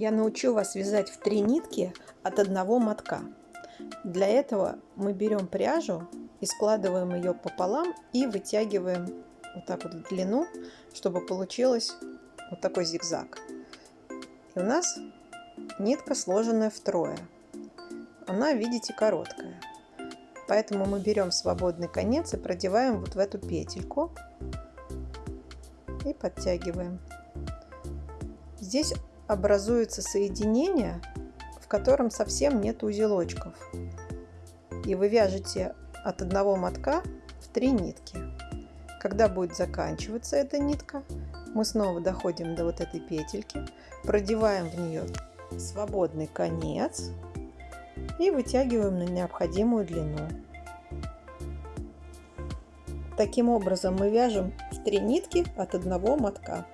я научу вас вязать в три нитки от одного мотка. Для этого мы берем пряжу и складываем ее пополам и вытягиваем вот так вот в длину, чтобы получилось вот такой зигзаг. И у нас нитка сложенная втрое. Она, видите, короткая. Поэтому мы берем свободный конец и продеваем вот в эту петельку и подтягиваем. Здесь образуется соединение, в котором совсем нет узелочков. И вы вяжете от одного мотка в три нитки. Когда будет заканчиваться эта нитка, мы снова доходим до вот этой петельки, продеваем в нее свободный конец и вытягиваем на необходимую длину. Таким образом мы вяжем в три нитки от одного мотка.